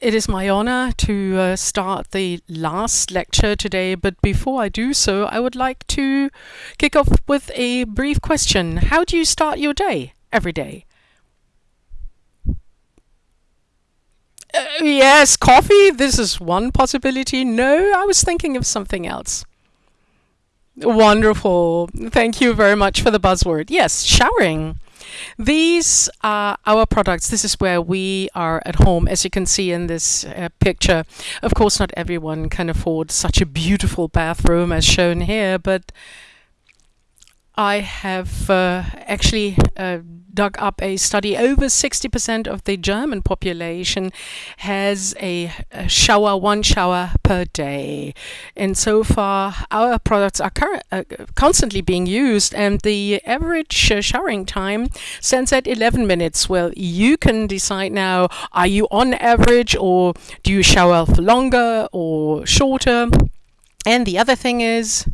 It is my honor to uh, start the last lecture today, but before I do so, I would like to kick off with a brief question. How do you start your day every day? Uh, yes, coffee. This is one possibility. No, I was thinking of something else. Wonderful. Thank you very much for the buzzword. Yes, showering. These are our products. This is where we are at home, as you can see in this uh, picture. Of course, not everyone can afford such a beautiful bathroom as shown here, but I have uh, actually uh, dug up a study. Over 60% of the German population has a, a, shower, one shower per day. And so far, our products are uh, constantly being used, and the average uh, showering time stands at 11 minutes. Well, you can decide now are you on average, or do you shower for longer or shorter? And the other thing is,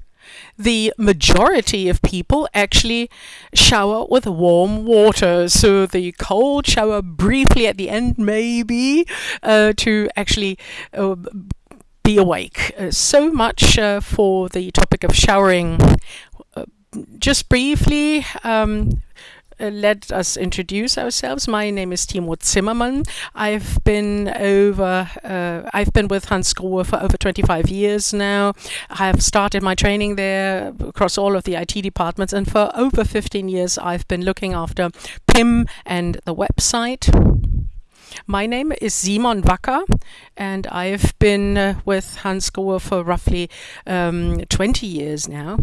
the majority of people actually shower with warm water. So the cold shower briefly at the end, maybe, uh, to actually uh, be awake. Uh, so much uh, for the topic of showering. Uh, just briefly, um, uh, let us introduce ourselves. My name is Timo Zimmermann. I've been over, uh, I've been with Hansgrohe for over 25 years now. I've started my training there across all of the IT departments, and for over 15 years, I've been looking after PIM and the website. My name is Simon Wacker, and I've been uh, with Hansgrohe for roughly um, 20 years now.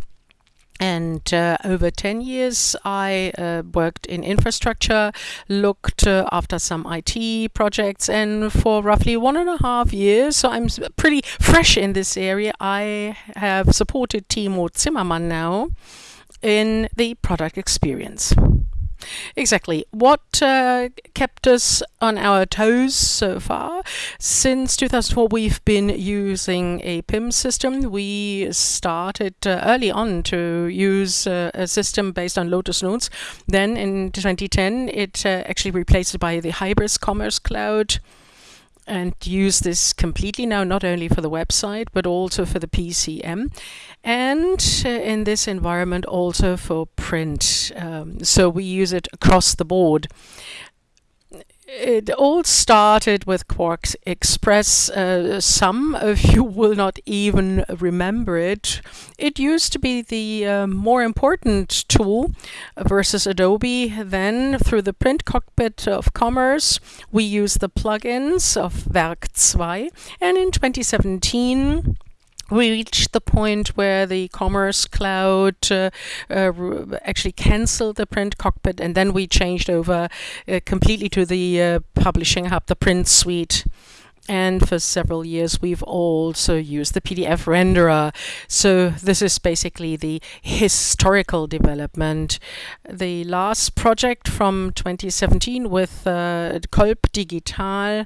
And uh, over 10 years, I uh, worked in infrastructure, looked uh, after some IT projects, and for roughly one and a half years, so I'm pretty fresh in this area, I have supported Timo Zimmermann now in the product experience. Exactly. What uh, kept us on our toes so far? Since 2004, we've been using a PIM system. We started uh, early on to use uh, a system based on Lotus Notes. Then in 2010, it uh, actually replaced it by the Hybris Commerce Cloud and use this completely now, not only for the website, but also for the PCM. And uh, in this environment, also for print. Um, so we use it across the board it all started with Quark Express. Uh, some of you will not even remember it. It used to be the uh, more important tool versus Adobe. Then, through the print cockpit of commerce, we used the plugins of Werk 2. And in 2017, we reached the point where the Commerce Cloud uh, uh, actually canceled the print cockpit, and then we changed over uh, completely to the uh, Publishing Hub, the print suite. And for several years, we've also used the PDF renderer. So this is basically the historical development. The last project from 2017 with uh, Kolb Digital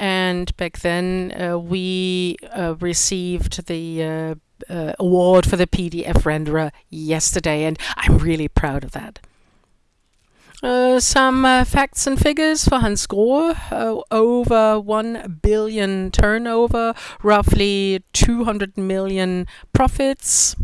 and back then uh, we uh, received the uh, uh award for the PDF renderer yesterday, and I'm really proud of that. Uh, some uh, facts and figures for Hansgrohe. over 1 billion turnover, roughly 200 million profits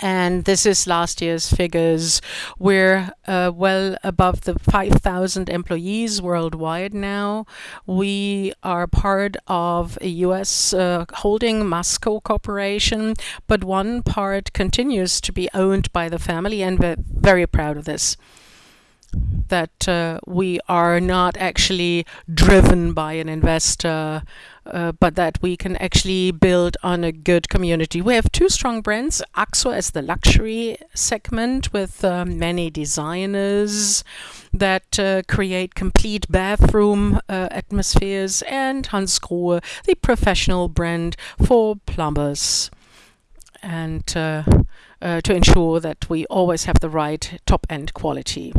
and this is last year's figures. We're uh, well above the 5,000 employees worldwide now. We are part of a US uh, holding Masco Corporation, but one part continues to be owned by the family, and we're very proud of this that uh, we are not actually driven by an investor, uh, but that we can actually build on a good community. We have two strong brands, Axor as the luxury segment with uh, many designers that uh, create complete bathroom uh, atmospheres, and Hansgrohe, the professional brand for plumbers. And uh, to ensure that we always have the right top-end quality.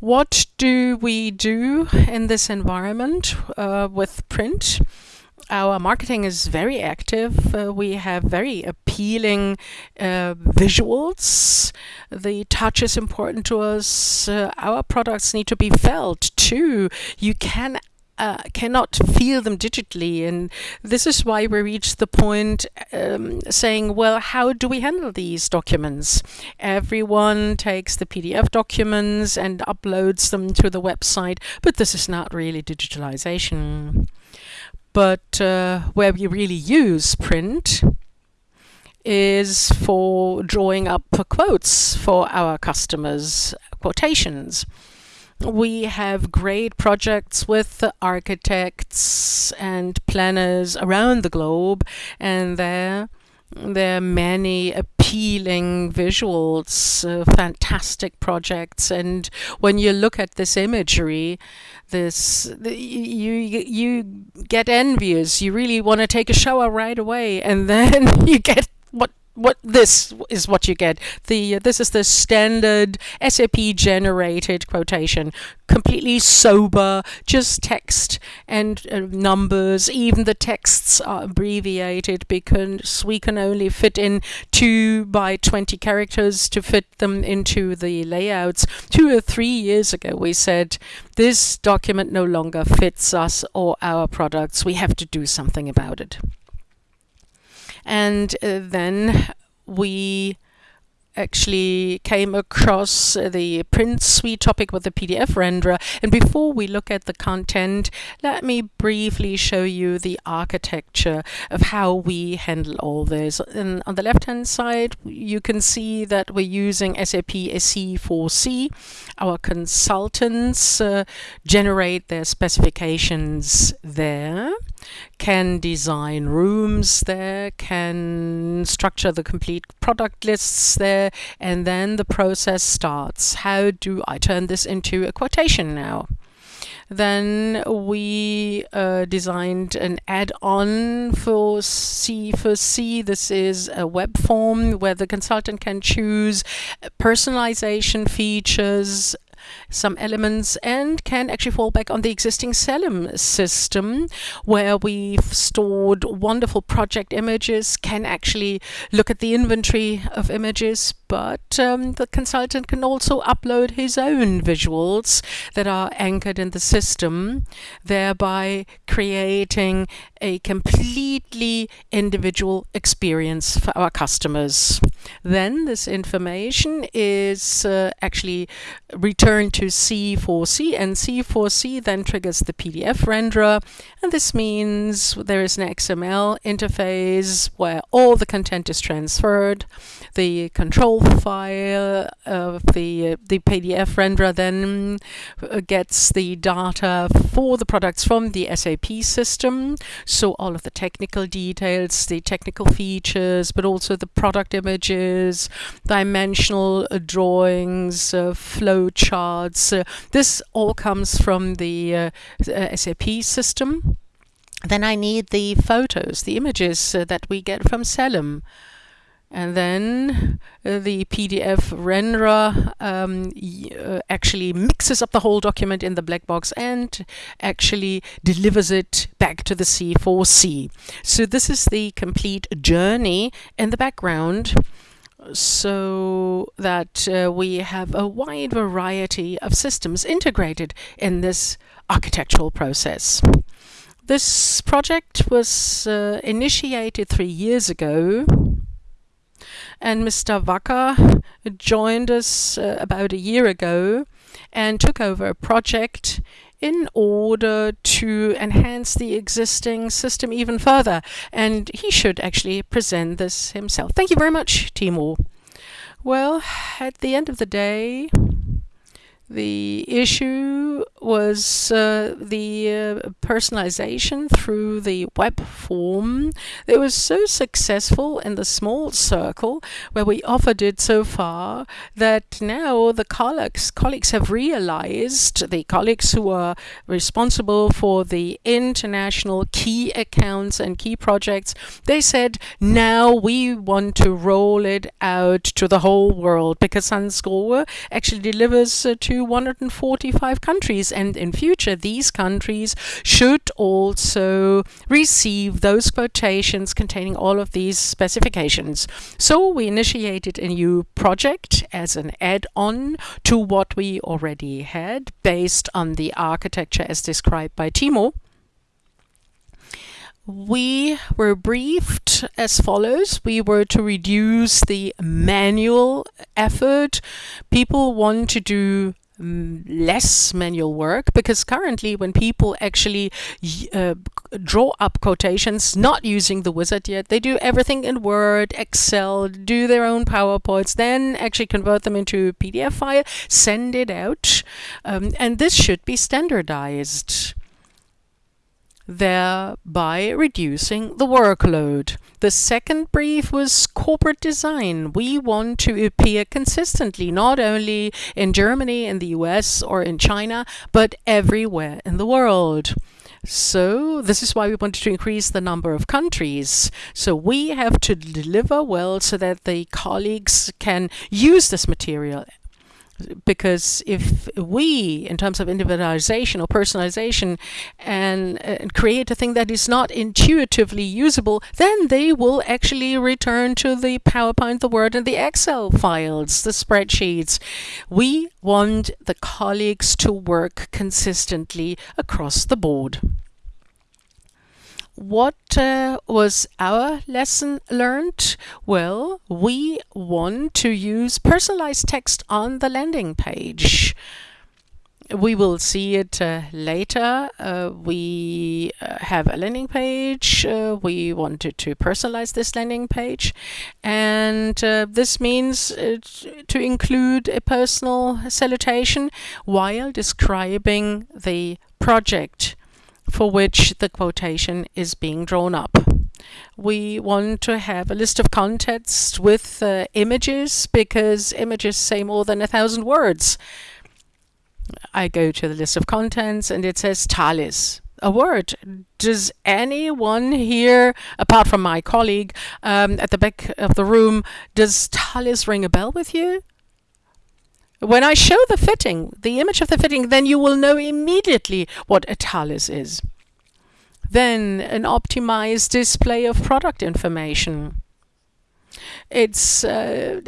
What do we do in this environment uh, with print? Our marketing is very active. Uh, we have very appealing uh, visuals. The touch is important to us. Uh, our products need to be felt too. You can uh, cannot feel them digitally. And this is why we reached the point um, saying, well, how do we handle these documents? Everyone takes the PDF documents and uploads them to the website, but this is not really digitalization. But uh, where we really use print is for drawing up quotes for our customers, quotations we have great projects with architects and planners around the globe, and there there are many appealing visuals, uh, fantastic projects, and when you look at this imagery, this the, you you get envious. You really want to take a shower right away, and then you get what this is what you get. The uh, this is the standard SAP generated quotation, completely sober, just text and uh, numbers. Even the texts are abbreviated because we can only fit in two by twenty characters to fit them into the layouts. Two or three years ago, we said this document no longer fits us or our products. We have to do something about it and uh, then we actually came across the print suite topic with the PDF renderer. And before we look at the content, let me briefly show you the architecture of how we handle all this. And on the left-hand side, you can see that we're using SAP SC4C. Our consultants uh, generate their specifications there can design rooms there, can structure the complete product lists there, and then the process starts. How do I turn this into a quotation now? Then we uh, designed an add-on for C4C. This is a web form where the consultant can choose personalization features, some elements and can actually fall back on the existing Celum system where we've stored wonderful project images, can actually look at the inventory of images, but um, the consultant can also upload his own visuals that are anchored in the system, thereby creating a completely individual experience for our customers. Then this information is uh, actually returned to C4C and C4C then triggers the PDF renderer and this means there is an XML interface where all the content is transferred. The control file of the, uh, the PDF renderer then uh, gets the data for the products from the SAP system. So all of the technical details, the technical features, but also the product images, dimensional uh, drawings, uh, flow charts. Uh, this all comes from the uh, SAP system. Then I need the photos, the images that we get from Celum and then uh, the PDF renderer um, uh, actually mixes up the whole document in the black box and actually delivers it back to the C4C. So this is the complete journey in the background so that uh, we have a wide variety of systems integrated in this architectural process. This project was uh, initiated three years ago and Mr. Wacker joined us uh, about a year ago and took over a project in order to enhance the existing system even further. And he should actually present this himself. Thank you very much, Timur. Well, at the end of the day, the issue was uh, the uh, personalization through the web form. It was so successful in the small circle where we offered it so far that now the colleagues, colleagues have realized, the colleagues who are responsible for the international key accounts and key projects, they said, now we want to roll it out to the whole world because Grohe actually delivers uh, to 145 countries and in future these countries should also receive those quotations containing all of these specifications. So we initiated a new project as an add-on to what we already had based on the architecture as described by Timo we were briefed as follows. We were to reduce the manual effort. People want to do less manual work because currently when people actually uh, draw up quotations not using the wizard yet they do everything in word excel do their own powerpoints then actually convert them into pdf file send it out. Um, and this should be standardized thereby reducing the workload. The second brief was corporate design. We want to appear consistently, not only in Germany, in the US, or in China, but everywhere in the world. So this is why we wanted to increase the number of countries. So we have to deliver well so that the colleagues can use this material because if we, in terms of individualization or personalization, and, create a thing that is not intuitively usable, then they will actually return to the PowerPoint, the Word, and the Excel files, the spreadsheets. We want the colleagues to work consistently across the board. What uh, was our lesson learned? Well, we want to use personalized text on the landing page. We will see it uh, later. Uh, we uh, have a landing page. Uh, we wanted to personalize this landing page. And uh, this means to include a personal salutation while describing the project for which the quotation is being drawn up. We want to have a list of contents with uh, images because images say more than a thousand words. I go to the list of contents and it says Talis a word. Does anyone here, apart from my colleague um, at the back of the room, does Talis ring a bell with you? When I show the fitting, the image of the fitting, then you will know immediately what a Talis is. Then an optimized display of product information. It's uh,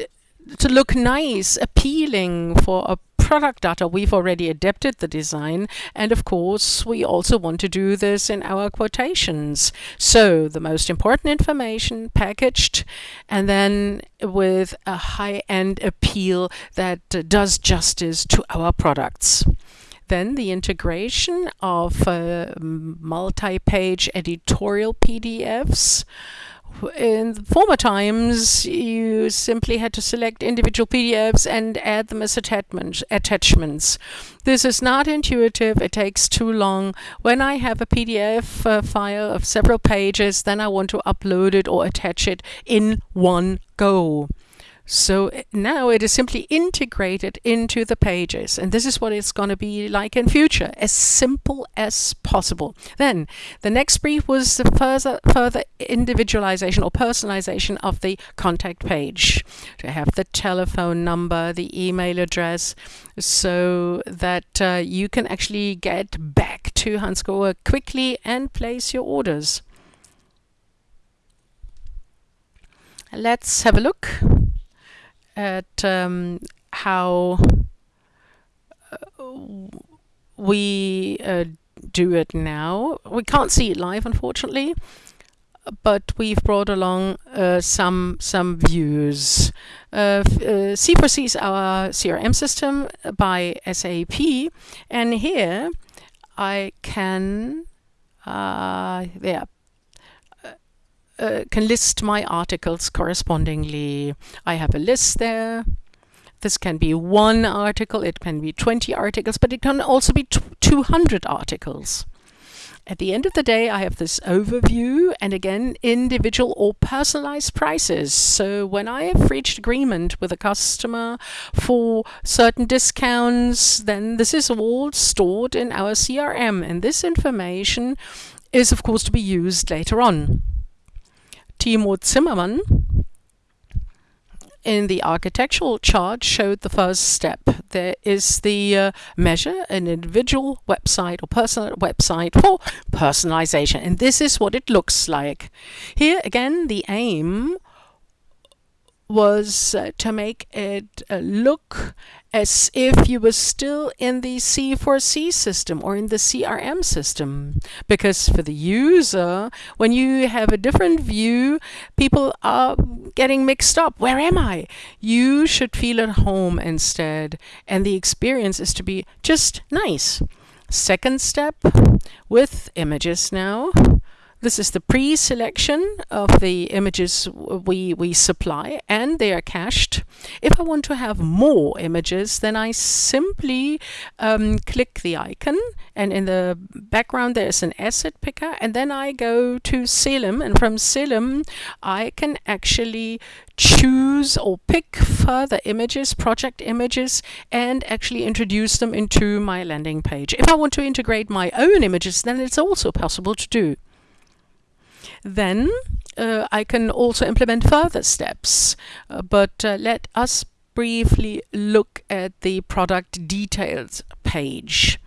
to look nice, appealing for a product data, we've already adapted the design. And of course, we also want to do this in our quotations. So the most important information packaged and then with a high-end appeal that does justice to our products. Then the integration of uh, multi-page editorial PDFs in former times, you simply had to select individual PDFs and add them as attachments. attachments. This is not intuitive. It takes too long. When I have a PDF uh, file of several pages, then I want to upload it or attach it in one go. So now it is simply integrated into the pages. And this is what it's going to be like in future, as simple as possible. Then the next brief was the further, further individualization or personalization of the contact page. To have the telephone number, the email address, so that uh, you can actually get back to Hansgrohe quickly and place your orders. Let's have a look at um, how uh, we uh, do it now. We can't see it live, unfortunately, but we've brought along uh, some some views. Uh, C4C uh, is our CRM system by SAP, and here I can uh, yeah uh, can list my articles correspondingly. I have a list there. This can be one article, it can be 20 articles, but it can also be 200 articles. At the end of the day, I have this overview and again, individual or personalized prices. So when I have reached agreement with a customer for certain discounts, then this is all stored in our CRM. And this information is, of course, to be used later on. Timo Zimmermann in the architectural chart showed the first step. There is the uh, measure an individual website or personal website for personalization. And this is what it looks like. Here again, the aim was uh, to make it uh, look as if you were still in the C4C system or in the CRM system. Because for the user, when you have a different view, people are getting mixed up. Where am I? You should feel at home instead. And the experience is to be just nice. Second step with images now. This is the pre-selection of the images we, we supply and they are cached. If I want to have more images, then I simply um, click the icon and in the background there's an asset picker and then I go to Celum and from Celum I can actually choose or pick further images, project images, and actually introduce them into my landing page. If I want to integrate my own images, then it's also possible to do then uh, I can also implement further steps. Uh, but uh, let us briefly look at the product details page.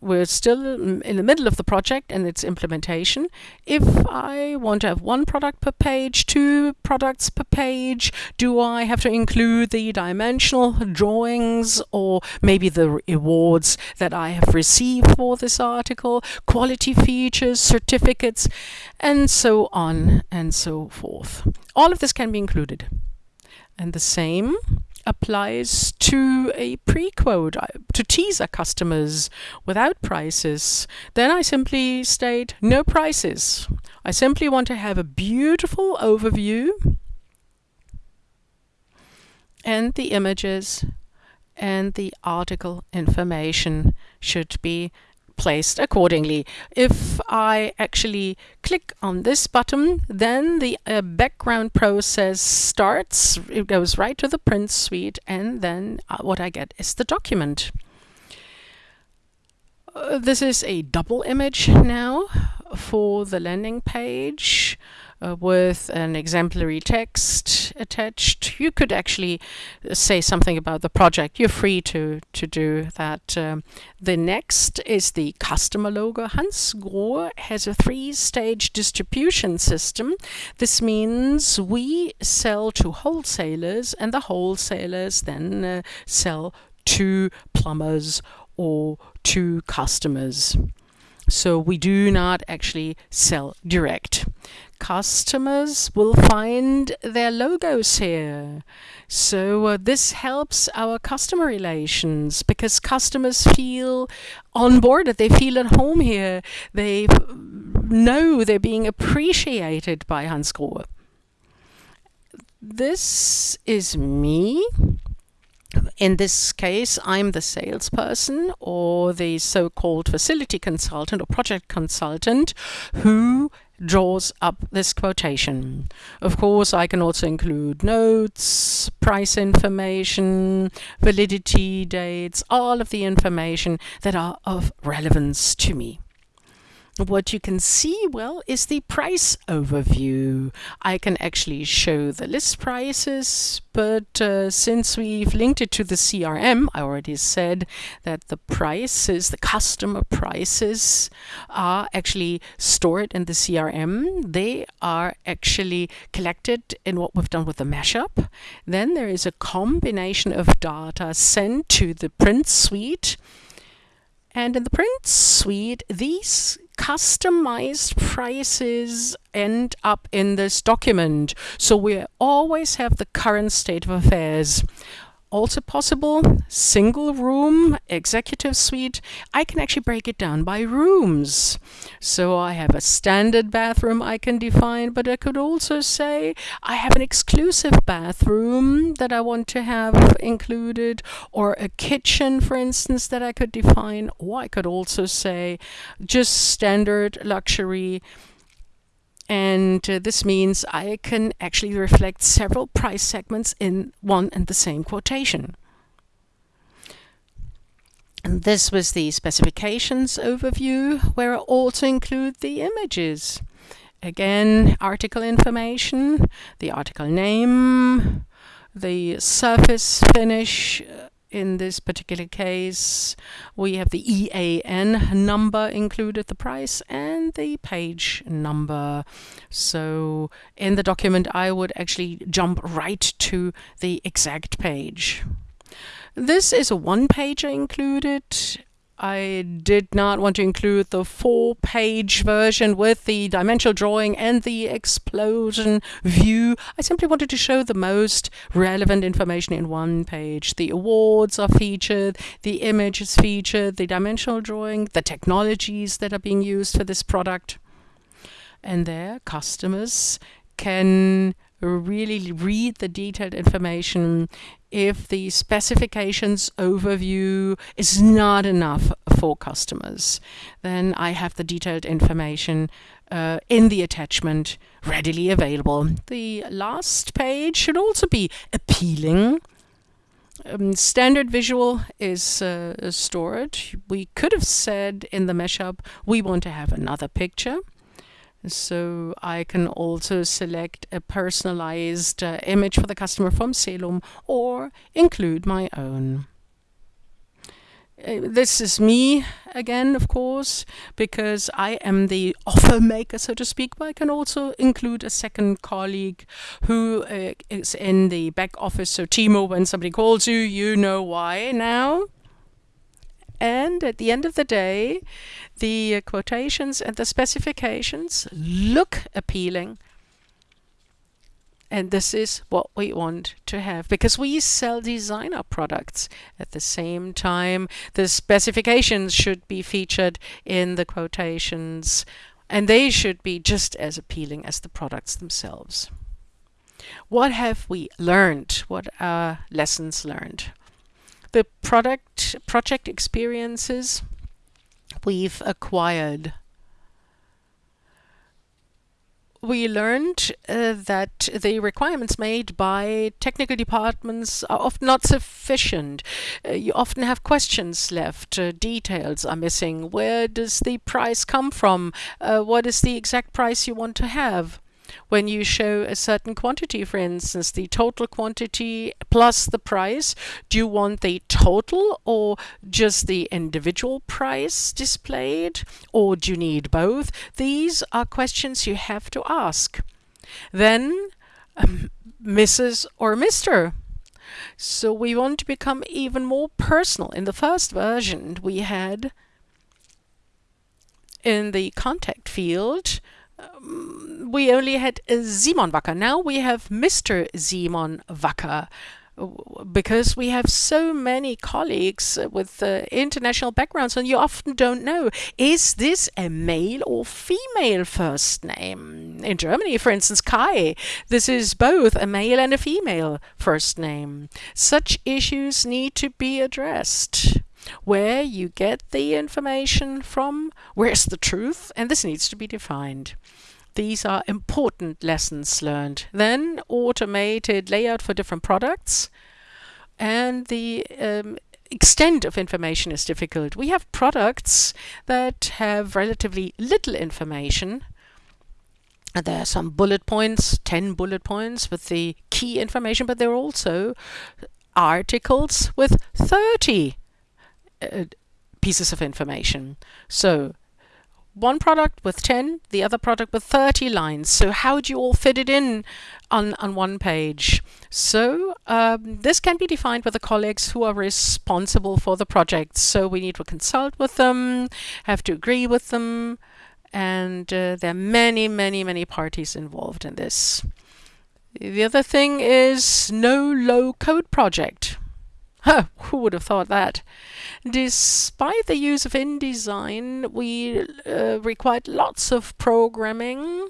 We're still in the middle of the project and its implementation. If I want to have one product per page, two products per page, do I have to include the dimensional drawings or maybe the awards that I have received for this article, quality features, certificates, and so on and so forth. All of this can be included. And the same applies to a pre-quote, uh, to teaser customers without prices, then I simply state no prices. I simply want to have a beautiful overview and the images and the article information should be placed accordingly. If I actually click on this button, then the uh, background process starts. It goes right to the print suite, and then uh, what I get is the document. Uh, this is a double image now for the landing page uh, with an exemplary text attached. You could actually say something about the project. You're free to, to do that. Um, the next is the customer logo. Hansgrohe has a three-stage distribution system. This means we sell to wholesalers and the wholesalers then uh, sell to plumbers or to customers. So we do not actually sell direct. Customers will find their logos here. So uh, this helps our customer relations because customers feel on board, they feel at home here. They know they're being appreciated by Hansgrohe. This is me in this case, I'm the salesperson or the so-called facility consultant or project consultant who draws up this quotation. Of course, I can also include notes, price information, validity dates, all of the information that are of relevance to me. What you can see, well, is the price overview. I can actually show the list prices, but uh, since we've linked it to the CRM, I already said that the prices, the customer prices, are actually stored in the CRM. They are actually collected in what we've done with the mashup. Then there is a combination of data sent to the print suite. And in the print suite, these customized prices end up in this document. So we always have the current state of affairs also possible single room executive suite. I can actually break it down by rooms. So I have a standard bathroom I can define but I could also say I have an exclusive bathroom that I want to have included or a kitchen for instance that I could define. Or I could also say just standard luxury and uh, this means I can actually reflect several price segments in one and the same quotation. And this was the specifications overview where I also include the images. again, article information, the article name, the surface finish, in this particular case, we have the EAN number included, the price, and the page number. So in the document, I would actually jump right to the exact page. This is a one-pager included I did not want to include the four-page version with the dimensional drawing and the explosion view. I simply wanted to show the most relevant information in one page. The awards are featured, the image is featured, the dimensional drawing, the technologies that are being used for this product. And there, customers can really read the detailed information if the specifications overview is not enough for customers. Then I have the detailed information uh, in the attachment readily available. The last page should also be appealing. Um, standard visual is uh, stored. We could have said in the mashup we want to have another picture. So I can also select a personalized uh, image for the customer from Celum or include my own. Uh, this is me again, of course, because I am the offer maker, so to speak, but I can also include a second colleague who uh, is in the back office. So Timo, when somebody calls you, you know why now. And at the end of the day, the quotations and the specifications look appealing. And this is what we want to have because we sell designer products. At the same time, the specifications should be featured in the quotations and they should be just as appealing as the products themselves. What have we learned? What are lessons learned? The product project experiences we've acquired. We learned uh, that the requirements made by technical departments are often not sufficient. Uh, you often have questions left, uh, details are missing. Where does the price come from? Uh, what is the exact price you want to have? When you show a certain quantity, for instance, the total quantity plus the price, do you want the total or just the individual price displayed? Or do you need both? These are questions you have to ask. Then, um, Mrs. or Mr. So we want to become even more personal. In the first version, we had in the contact field, we only had Simon Wacker. Now we have Mr. Simon Wacker because we have so many colleagues with uh, international backgrounds and you often don't know is this a male or female first name in germany for instance kai this is both a male and a female first name such issues need to be addressed where you get the information from, where's the truth, and this needs to be defined. These are important lessons learned. Then automated layout for different products and the um, extent of information is difficult. We have products that have relatively little information. There are some bullet points, 10 bullet points with the key information, but there are also articles with 30 uh, pieces of information. So one product with 10, the other product with 30 lines. So how do you all fit it in on, on one page? So um, this can be defined with the colleagues who are responsible for the project. So we need to consult with them, have to agree with them, and uh, there are many, many, many parties involved in this. The other thing is no low code project. Who would have thought that? Despite the use of InDesign, we uh, required lots of programming.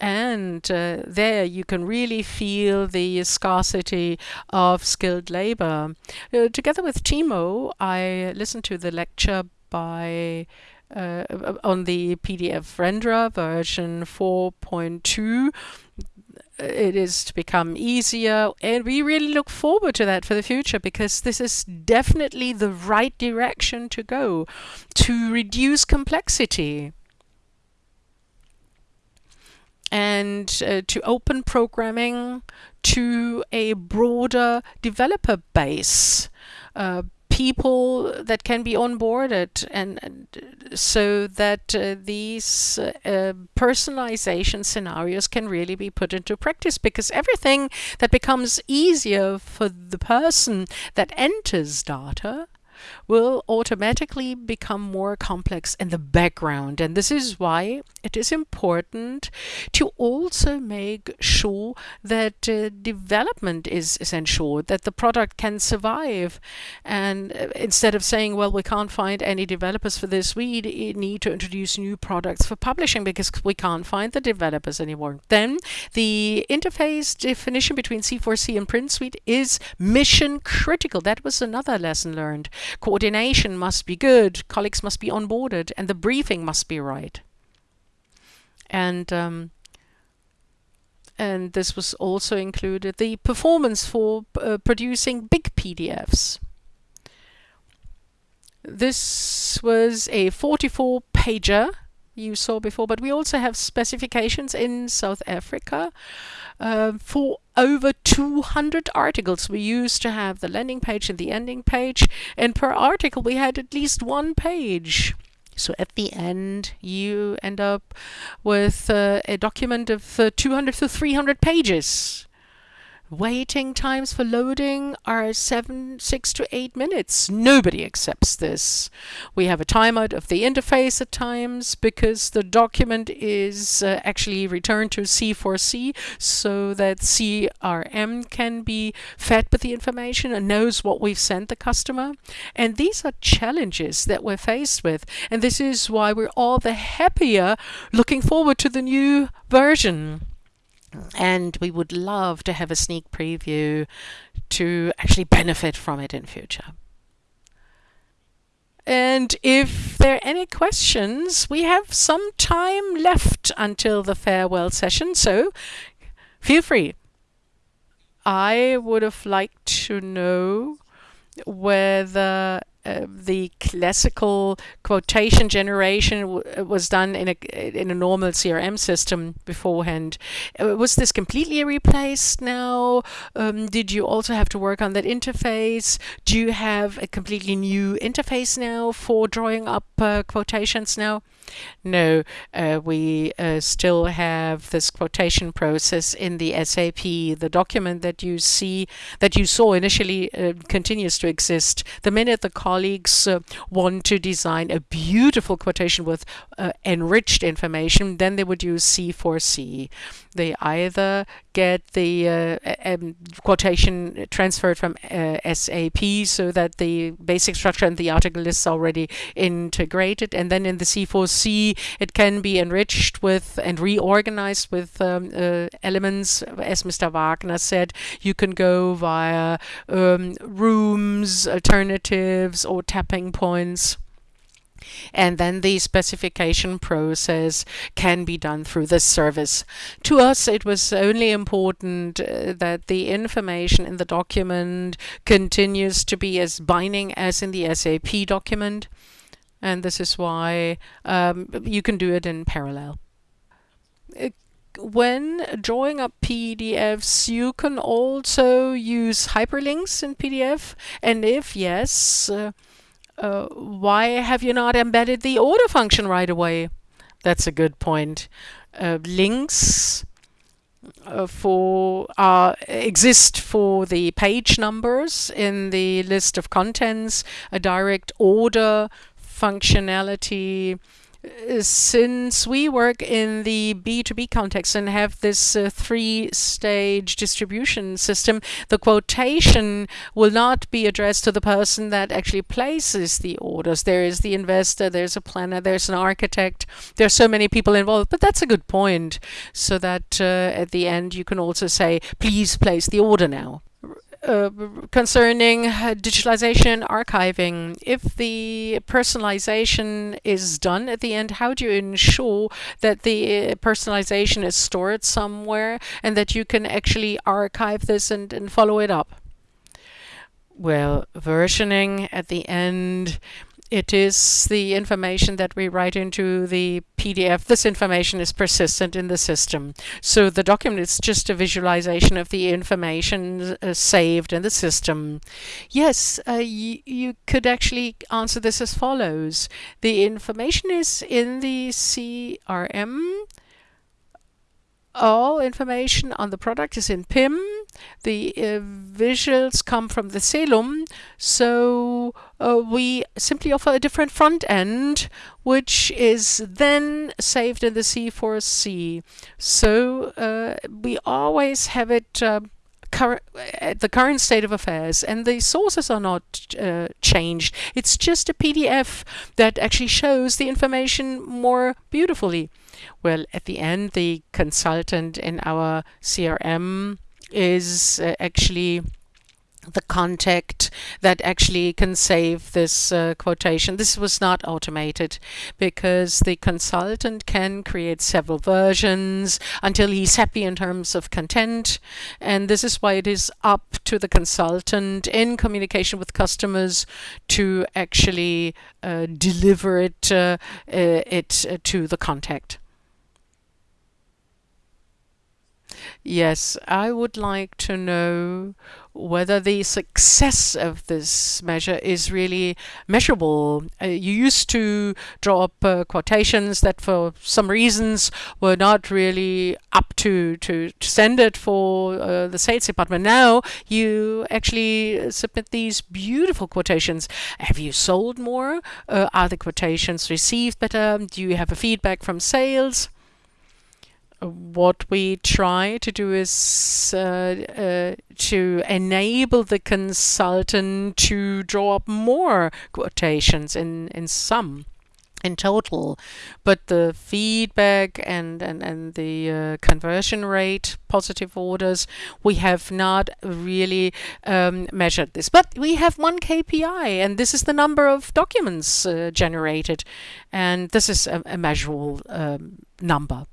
And uh, there you can really feel the scarcity of skilled labor. Uh, together with Timo, I listened to the lecture by uh, on the PDF renderer version 4.2 it is to become easier. And we really look forward to that for the future because this is definitely the right direction to go to reduce complexity. and uh, to open programming to a broader developer base. Uh, people that can be onboarded and, and so that uh, these uh, personalization scenarios can really be put into practice because everything that becomes easier for the person that enters data will automatically become more complex in the background. And this is why it is important to also make sure that uh, development is, ensured, that the product can survive. And uh, instead of saying, well, we can't find any developers for this, we need to introduce new products for publishing because we can't find the developers anymore. Then the interface definition between C4C and Print Suite is mission critical. That was another lesson learned. Coordination must be good, colleagues must be onboarded, and the briefing must be right. And um, and this was also included the performance for uh, producing big PDFs. This was a 44 pager you saw before, but we also have specifications in South Africa uh, for over 200 articles. We used to have the landing page and the ending page, and per article we had at least one page. So at the end, you end up with uh, a document of uh, 200 to 300 pages. Waiting times for loading are seven, six to eight minutes. Nobody accepts this. We have a timeout of the interface at times because the document is uh, actually returned to C4C so that CRM can be fed with the information and knows what we've sent the customer. And these are challenges that we're faced with. And this is why we're all the happier looking forward to the new version and we would love to have a sneak preview to actually benefit from it in future. And if there are any questions, we have some time left until the farewell session, so feel free. I would have liked to know whether uh, the classical quotation generation was done in a in a normal CRM system beforehand. Uh, was this completely replaced now? Um, did you also have to work on that interface? Do you have a completely new interface now for drawing up uh, quotations now? No, uh, we uh, still have this quotation process in the SAP. The document that you see, that you saw initially, uh, continues to exist. The minute the colleagues uh, want to design a beautiful quotation with uh, enriched information, then they would use C4C. They either get the uh, um, quotation transferred from SAP so that the basic structure and the article is already integrated, and then in the C4C it can be enriched with and reorganized with um, uh, elements. As Mr. Wagner said, you can go via um, rooms, alternatives, or tapping points. And then the specification process can be done through this service. To us, it was only important uh, that the information in the document continues to be as binding as in the SAP document and this is why um, you can do it in parallel. Uh, when drawing up PDFs, you can also use hyperlinks in PDF, and if yes, uh, uh, why have you not embedded the order function right away? That's a good point. Uh, links uh, for uh, exist for the page numbers in the list of contents, a direct order functionality since we work in the B2B context and have this uh, three-stage distribution system, the quotation will not be addressed to the person that actually places the orders. There is the investor, there's a planner, there's an architect. There's so many people involved, but that's a good point. So that uh, at the end you can also say, please place the order now. Uh, concerning digitalization archiving. If the personalization is done at the end, how do you ensure that the uh, personalization is stored somewhere and that you can actually archive this and, and follow it up? Well, versioning at the end it is the information that we write into the PDF. This information is persistent in the system. So the document is just a visualization of the information uh, saved in the system. Yes, uh, you could actually answer this as follows. The information is in the CRM all information on the product is in PIM. The uh, visuals come from the Celum. So uh, we simply offer a different front end, which is then saved in the C4C. So uh, we always have it uh, at the current state of affairs and the sources are not uh, changed. It's just a PDF that actually shows the information more beautifully. Well, at the end, the consultant in our CRM is uh, actually the contact that actually can save this uh, quotation. This was not automated because the consultant can create several versions until he's happy in terms of content. And this is why it is up to the consultant in communication with customers to actually uh, deliver it, uh, uh it uh, to the contact. Yes, I would like to know whether the success of this measure is really measurable. Uh, you used to draw up uh, quotations that for some reasons were not really up to, to, to send it for uh, the sales department. Now you actually submit these beautiful quotations. Have you sold more? Uh, are the quotations received better? Do you have a feedback from sales? What we try to do is uh, uh, to enable the consultant to draw up more quotations in, in sum in total. But the feedback and and, and the uh, conversion rate positive orders we have not really um, measured this. But we have one KPI and this is the number of documents uh, generated. And this is a, a measurable um, number